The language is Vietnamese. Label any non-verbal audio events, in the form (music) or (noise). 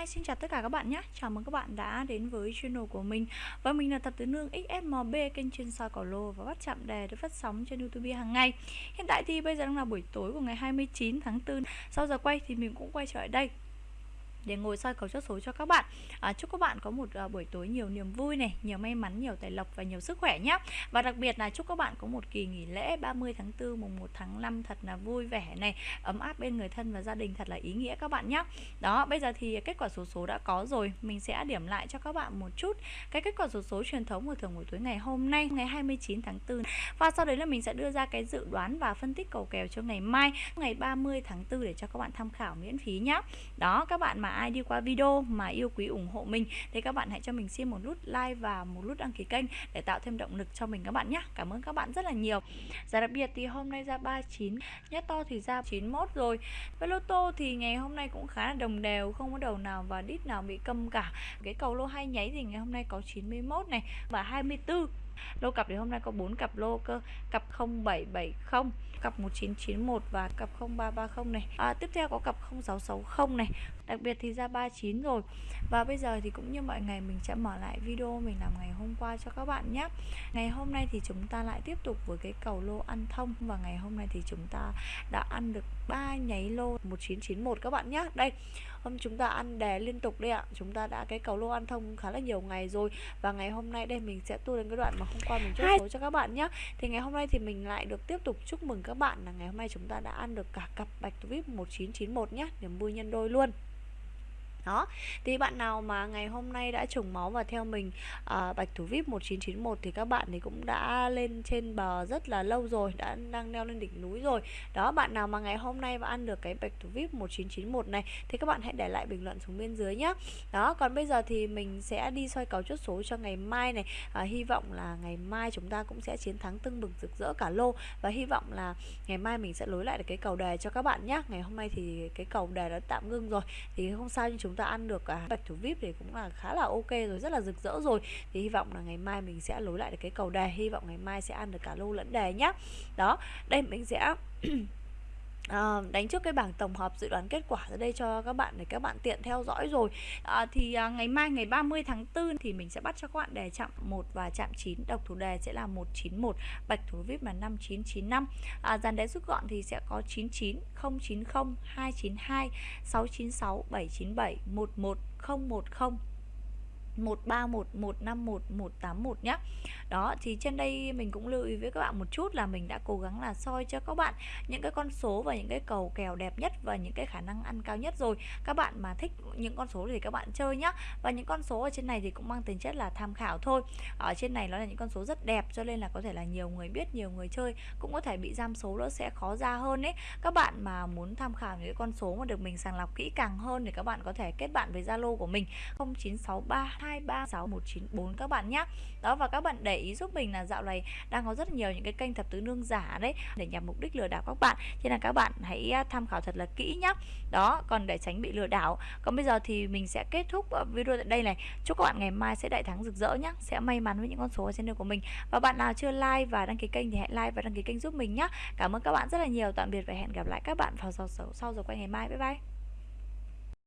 Hi, xin chào tất cả các bạn nhé. Chào mừng các bạn đã đến với channel của mình. Và mình là Thập Tứ Nương XSMB Kênh chuyên soi cỏ lô và bắt chạm đề được phát sóng trên Youtube hàng ngày. Hiện tại thì bây giờ đang là buổi tối của ngày 29 tháng 4 Sau giờ quay thì mình cũng quay trở lại đây để ngồi soi cầu chốt số cho các bạn. À, chúc các bạn có một uh, buổi tối nhiều niềm vui này nhiều may mắn nhiều tài lộc và nhiều sức khỏe nhé và đặc biệt là chúc các bạn có một kỳ nghỉ lễ 30 tháng 4 mùng 1 tháng 5 thật là vui vẻ này ấm áp bên người thân và gia đình thật là ý nghĩa các bạn nhé đó bây giờ thì kết quả số số đã có rồi. Mình sẽ điểm lại cho các bạn một chút cái kết quả số số truyền thống của thường buổi tối ngày hôm nay ngày 29 tháng 4 và sau đấy là mình sẽ đưa ra cái dự đoán và phân tích cầu kèo cho ngày mai ngày 30 tháng 4 để cho các bạn tham khảo miễn phí nhé đó các bạn mà ai đi qua video mà yêu quý ủng hộ mình, thì các bạn hãy cho mình xin một nút like và một nút đăng ký kênh để tạo thêm động lực cho mình các bạn nhé cảm ơn các bạn rất là nhiều. Giá đặc biệt thì hôm nay ra 39 nhất to thì ra 91 rồi. Với lô tô thì ngày hôm nay cũng khá là đồng đều, không có đầu nào và đít nào bị câm cả. Cái cầu lô hay nháy thì ngày hôm nay có 91 này và 24 lô cặp thì hôm nay có 4 cặp lô cơ. Cặp 0770 cặp 1991 và cặp 0330 này. À, tiếp theo có cặp 0660 này. Đặc biệt thì ra 39 rồi. Và bây giờ thì cũng như mọi ngày mình sẽ mở lại video mình làm ngày hôm qua cho các bạn nhé. Ngày hôm nay thì chúng ta lại tiếp tục với cái cầu lô ăn thông. Và ngày hôm nay thì chúng ta đã ăn được ba nháy lô 1991 các bạn nhé. Đây hôm chúng ta ăn đè liên tục đây ạ. Chúng ta đã cái cầu lô ăn thông khá là nhiều ngày rồi. Và ngày hôm nay đây mình sẽ tu đến cái đoạn mà hôm qua mình chốt số cho các bạn nhé thì ngày hôm nay thì mình lại được tiếp tục chúc mừng các bạn là ngày hôm nay chúng ta đã ăn được cả cặp bạch vip 1991 nhé niềm vui nhân đôi luôn đó. Thì bạn nào mà ngày hôm nay đã trùng máu và theo mình à, bạch thủ vip 1991 thì các bạn thì cũng đã lên trên bờ rất là lâu rồi đã đang leo lên đỉnh núi rồi. Đó bạn nào mà ngày hôm nay mà ăn được cái bạch thủ vip 1991 này thì các bạn hãy để lại bình luận xuống bên dưới nhé đó còn bây giờ thì mình sẽ đi soi cầu chốt số cho ngày mai này. À, hy vọng là ngày mai chúng ta cũng sẽ chiến thắng tưng bừng rực rỡ cả lô. Và hy vọng là ngày mai mình sẽ lối lại được cái cầu đề cho các bạn nhé ngày hôm nay thì cái cầu đề đã tạm ngưng rồi. Thì không sao nhưng chúng chúng ta ăn được cả bạch thủ vip thì cũng là khá là ok rồi, rất là rực rỡ rồi. Thì hy vọng là ngày mai mình sẽ lối lại được cái cầu đề, hy vọng ngày mai sẽ ăn được cả lô lẫn đề nhá. Đó, đây mình sẽ (clears throat) À, đánh trước cái bảng tổng hợp dự đoán kết quả ra đây cho các bạn để các bạn tiện theo dõi rồi. À, thì à, ngày mai ngày 30 tháng 4 thì mình sẽ bắt cho các bạn đề chạm 1 và chạm 9 độc thủ đề sẽ là 191 bạch thủ vip là 5995 à, dàn đề rút gọn thì sẽ có 99 090 292 696 797 11 010 131 151 181 nhé đó, thì trên đây mình cũng lưu ý với các bạn một chút là mình đã cố gắng là soi cho các bạn những cái con số và những cái cầu kèo đẹp nhất và những cái khả năng ăn cao nhất rồi. Các bạn mà thích những con số thì các bạn chơi nhé. và những con số ở trên này thì cũng mang tính chất là tham khảo thôi. Ở trên này nó là những con số rất đẹp, cho nên là có thể là nhiều người biết, nhiều người chơi cũng có thể bị giam số nó sẽ khó ra hơn ấy. Các bạn mà muốn tham khảo những con số mà được mình sàng lọc kỹ càng hơn thì các bạn có thể kết bạn với Zalo của mình 0963 236194 các bạn nhé đó, và các bạn để ý giúp mình là dạo này đang có rất nhiều những cái kênh thập tứ nương giả đấy để nhằm mục đích lừa đảo các bạn. Cho nên là các bạn hãy à, tham khảo thật là kỹ nhé đó, còn để tránh bị lừa đảo. Còn bây giờ thì mình sẽ kết thúc à, video tại đây này. Chúc các bạn ngày mai sẽ đại thắng rực rỡ nhé sẽ may mắn với những con số ở trên đường của mình. Và bạn nào chưa like và đăng ký kênh thì hãy like và đăng ký kênh giúp mình nhé cảm ơn các bạn rất là nhiều. Tạm biệt và hẹn gặp lại các bạn vào sau sau giờ quay ngày mai. Bye bye.